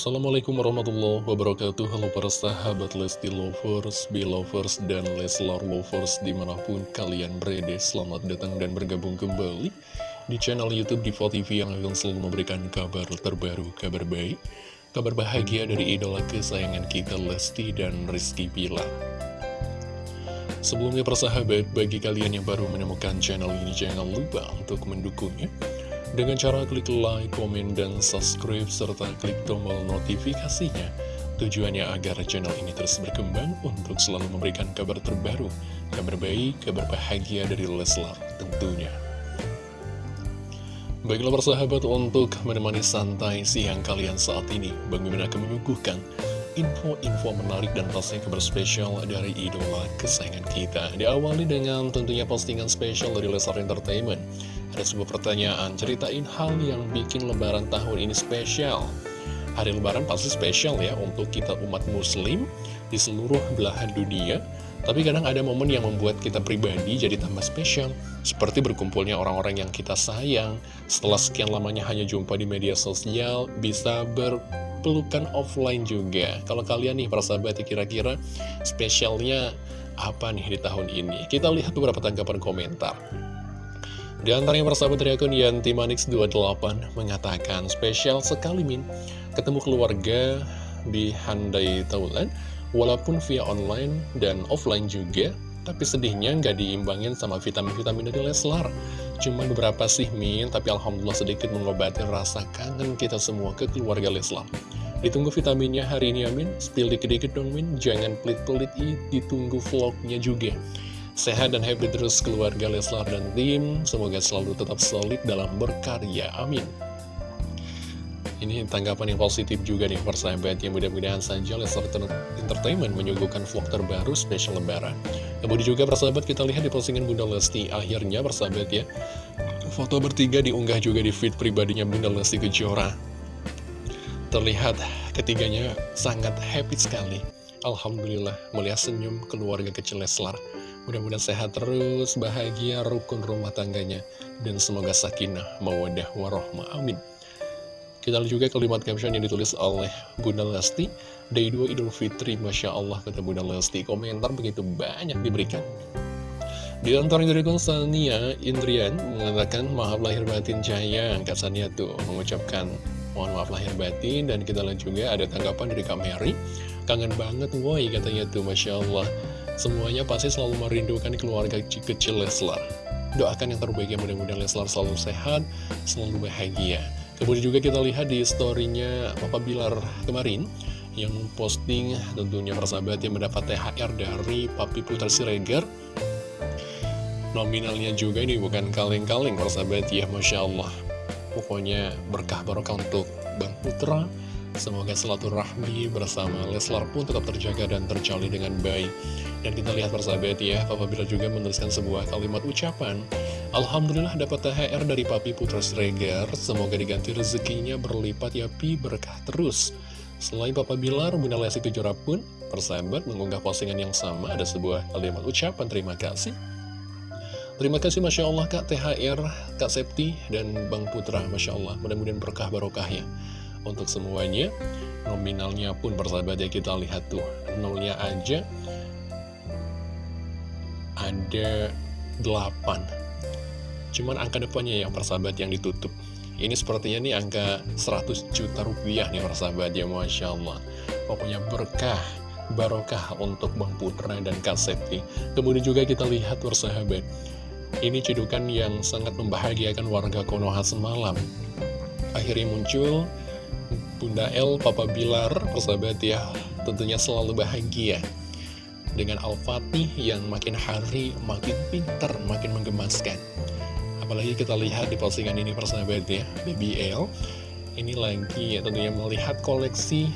Assalamualaikum warahmatullahi wabarakatuh. Halo para sahabat Lesti Lovers, Belovers, dan Leslar Lovers di mana pun kalian berada. Selamat datang dan bergabung kembali di channel Youtube Diva TV yang akan selalu memberikan kabar terbaru, kabar baik Kabar bahagia dari idola kesayangan kita Lesti dan Rizky Pilar Sebelumnya persahabat, bagi kalian yang baru menemukan channel ini jangan lupa untuk mendukungnya dengan cara klik like, komen, dan subscribe, serta klik tombol notifikasinya. Tujuannya agar channel ini terus berkembang untuk selalu memberikan kabar terbaru, kabar baik, kabar bahagia dari Leslar tentunya. Baiklah persahabat untuk menemani santai siang kalian saat ini, Bang Mimin akan menyuguhkan info-info menarik dan pastinya kabar spesial dari idola kesayangan kita. Diawali dengan tentunya postingan spesial dari Leslar Entertainment. Ada sebuah pertanyaan, ceritain hal yang bikin lebaran tahun ini spesial. Hari lebaran pasti spesial ya untuk kita umat muslim di seluruh belahan dunia. Tapi kadang ada momen yang membuat kita pribadi jadi tambah spesial. Seperti berkumpulnya orang-orang yang kita sayang. Setelah sekian lamanya hanya jumpa di media sosial, bisa berpelukan offline juga. Kalau kalian nih para sahabat kira-kira spesialnya apa nih di tahun ini? Kita lihat beberapa tanggapan komentar. Di antaranya persahabat dari akun Yanti Manix28 mengatakan spesial sekali Min. Ketemu keluarga di Handai Taulan walaupun via online dan offline juga tapi sedihnya nggak diimbangin sama vitamin-vitamin dari Leslar. Cuma beberapa sih Min tapi Alhamdulillah sedikit mengobati rasa kangen kita semua ke keluarga Leslar. Ditunggu vitaminnya hari ini Amin ya, spill dikit-dikit dong Min. Jangan pelit-pelit ditunggu vlognya juga Sehat dan happy terus keluarga Leslar dan tim. Semoga selalu tetap solid dalam berkarya. Amin. Ini tanggapan yang positif juga nih persahabat yang mudah-mudahan saja Leslar Entertainment menyuguhkan vlog terbaru spesial lebaran. Kemudian juga persahabat kita lihat di postingan Bunda Lesti akhirnya persahabat ya. Foto bertiga diunggah juga di feed pribadinya Bunda Lesti Kejora. Terlihat ketiganya sangat happy sekali. Alhamdulillah melihat senyum keluarga kecil Leslar. Mudah-mudahan sehat terus, bahagia, rukun rumah tangganya. Dan semoga sakinah, mawadah, warohmah. Amin. Kita lihat juga kalimat caption yang ditulis oleh Bunda Lesti. Day 2 Idul Fitri, Masya Allah, kata Bunda Lesti. Komentar begitu banyak diberikan. Di antara dari Sania Indrian mengatakan maaf lahir batin Jaya Kak Sania tuh mengucapkan mohon maaf lahir batin Dan kita lihat juga ada tanggapan dari Kak Mary Kangen banget woi katanya tuh Masya Allah Semuanya pasti selalu merindukan keluarga kecil Leslar. Doakan yang terbaik ya mudah-mudahan Leslar selalu sehat, selalu bahagia. Kemudian juga kita lihat di storynya Papa Bilar kemarin yang posting tentunya persahabat yang mendapat THR dari Papi Putra Siregar. Nominalnya juga ini bukan kaleng-kaleng persahabat ya Masya Allah. Pokoknya berkah barokah untuk Bang Putra Semoga rahmi bersama Leslar pun tetap terjaga dan terjalin dengan baik. Dan kita lihat persahabat ya, Papa Bila juga menuliskan sebuah kalimat ucapan. Alhamdulillah dapat THR dari Papi Putra Sregar, semoga diganti rezekinya berlipat ya Pi berkah terus. Selain Papa Bilar, Bunda Lesti Kejora pun, persahabat mengunggah postingan yang sama, ada sebuah kalimat ucapan terima kasih. Terima kasih Masya Allah Kak THR, Kak Septi, dan Bang Putra Masya Allah, mudah-mudahan berkah barokah ya untuk semuanya. Nominalnya pun persahabat ya kita lihat tuh. Nolnya aja Ada 8 Cuman angka depannya yang persahabat yang ditutup. Ini sepertinya nih angka 100 juta rupiah nih persahabat ya Masya Allah. Pokoknya berkah Barokah untuk Bang Putra dan Kak Septi. Kemudian juga kita lihat persahabat Ini cedukan yang sangat membahagiakan warga Konoha semalam. Akhirnya muncul Bunda El, Papa Bilar, persahabat ya, tentunya selalu bahagia. Dengan Al-Fatih yang makin hari makin pintar, makin menggemaskan. Apalagi kita lihat di postingan ini persahabat ya, Baby El. Ini lagi ya tentunya melihat koleksi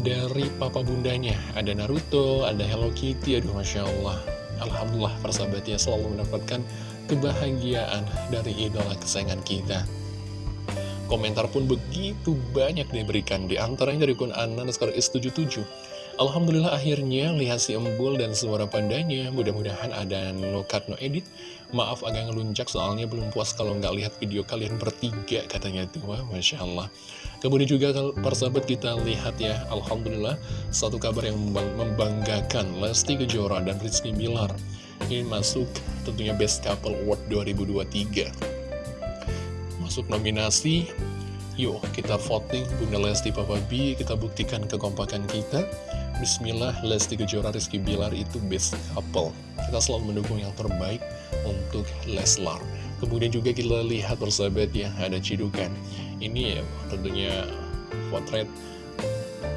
dari papa bundanya. Ada Naruto, ada Hello Kitty, aduh Masya Allah. Alhamdulillah persahabatnya selalu mendapatkan kebahagiaan dari idola kesayangan kita. Komentar pun begitu banyak diberikan. Di antaranya dari Kun Anan sekarang S77. Alhamdulillah akhirnya lihat si embul dan suara pandanya. Mudah-mudahan ada no cut no edit. Maaf agak ngeluncak soalnya belum puas kalau nggak lihat video kalian bertiga katanya itu Wah Masya Allah. Kemudian juga persahabat kita lihat ya Alhamdulillah satu kabar yang membanggakan. Lesti Kejora dan Rizky Bilar. Ini masuk tentunya Best Couple Award 2023 Masuk nominasi Yuk kita voting Bunda Lesti Papa B Kita buktikan kekompakan kita Bismillah, Lesti Kejora Rizky Bilar itu best couple. Kita selalu mendukung yang terbaik untuk Leslar. Kemudian juga kita lihat persahabat ya, ada cidukan. Ini ya tentunya potret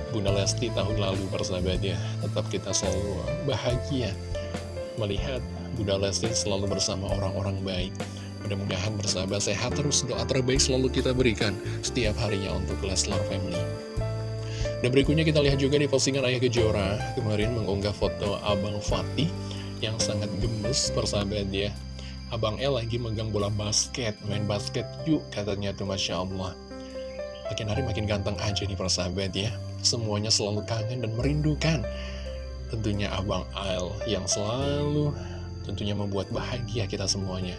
Bunda Lesti tahun lalu persahabat ya. Tetap kita selalu bahagia melihat Bunda Lesti selalu bersama orang-orang baik. Mudah-mudahan bersahabat sehat terus doa terbaik selalu kita berikan setiap harinya untuk Leslar Family. Dan berikutnya kita lihat juga di postingan Ayah Kejora. Kemarin mengunggah foto Abang Fatih Yang sangat gemes persahabat ya. Abang El lagi megang bola basket Main basket yuk katanya tuh Masya Allah. Makin hari makin ganteng aja nih persahabat ya. Semuanya selalu kangen dan merindukan Tentunya Abang El yang selalu tentunya membuat bahagia kita semuanya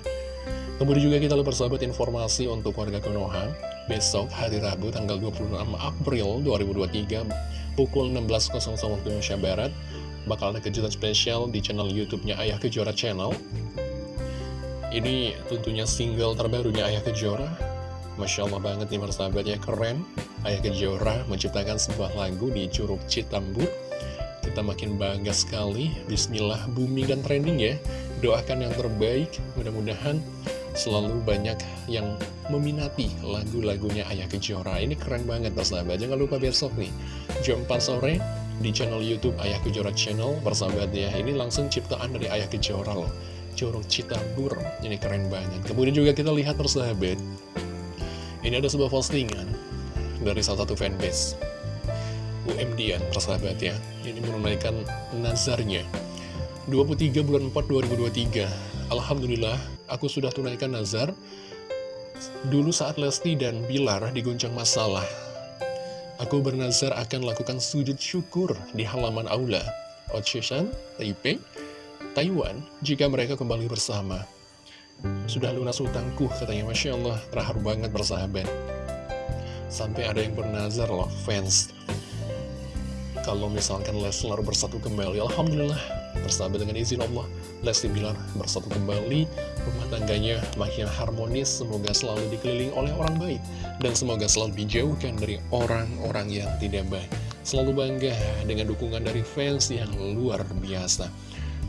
Kemudian juga kita persahabat informasi untuk warga Konoha. Besok hari Rabu tanggal 26 April 2023 pukul 16.00 waktu Indonesia Barat Bakal ada kejutan spesial di channel Youtube-nya Ayah Kejora Channel. Ini tentunya single terbarunya Ayah Kejora. Masya Allah banget nih persahabat ya keren. Ayah Kejora menciptakan sebuah lagu di Curug Citambur. Kita makin bangga sekali. Bismillah booming dan trending ya. Doakan yang terbaik Mudah-mudahan selalu banyak yang meminati lagu-lagunya Ayah Kejora. Ini keren banget persahabat. Jangan lupa besok nih, jam 4 sore di channel Youtube Ayah Kejora Channel. Persahabat ya, ini langsung ciptaan dari Ayah Kejora loh. Curug Citabur, ini keren banget. Kemudian juga kita lihat persahabat, ini ada sebuah postingan dari salah satu fanbase. UMDN persahabat ya, ini menunaikan nazarnya. 23 bulan 4 2023 Alhamdulillah aku sudah tunaikan nazar. Dulu saat Lesti dan Bilar diguncang masalah Aku bernazar akan lakukan sujud syukur di halaman aula Ocean, Taipei, Taiwan Jika mereka kembali bersama. Sudah lunas utangku katanya. Masya Allah terharu banget bersahabat. Sampai ada yang bernazar loh fans. Kalau misalkan Leslar bersatu kembali Alhamdulillah Bersahabat dengan izin Allah, Lesti Bilar bersatu kembali, rumah tangganya makin harmonis, semoga selalu dikelilingi oleh orang baik, dan semoga selalu dijauhkan dari orang-orang yang tidak baik. Selalu bangga dengan dukungan dari fans yang luar biasa.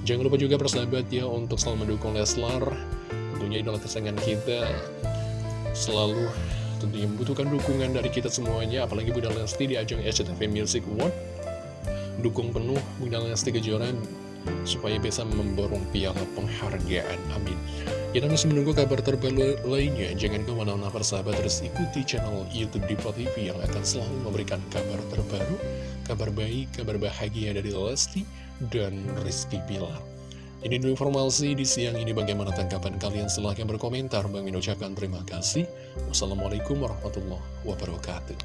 Jangan lupa juga bersahabat ya untuk selalu mendukung Leslar, tentunya idola kesayangan kita, selalu tentunya membutuhkan dukungan dari kita semuanya, apalagi Bunda Lesti di ajang SCTV Music Award. Dukung penuh Bunda Lesti Kejora supaya bisa memborong piala penghargaan. Amin. Kita masih menunggu kabar terbaru lainnya. Jangan ke mana-mana persahabat terus ikuti channel Youtube Diva TV yang akan selalu memberikan kabar terbaru, kabar baik, kabar bahagia dari Lesti dan Rizky Pilar. Ini dulu informasi di siang ini bagaimana tanggapan kalian silahkan berkomentar. Bang mengucapkan terima kasih. Wassalamualaikum warahmatullahi wabarakatuh.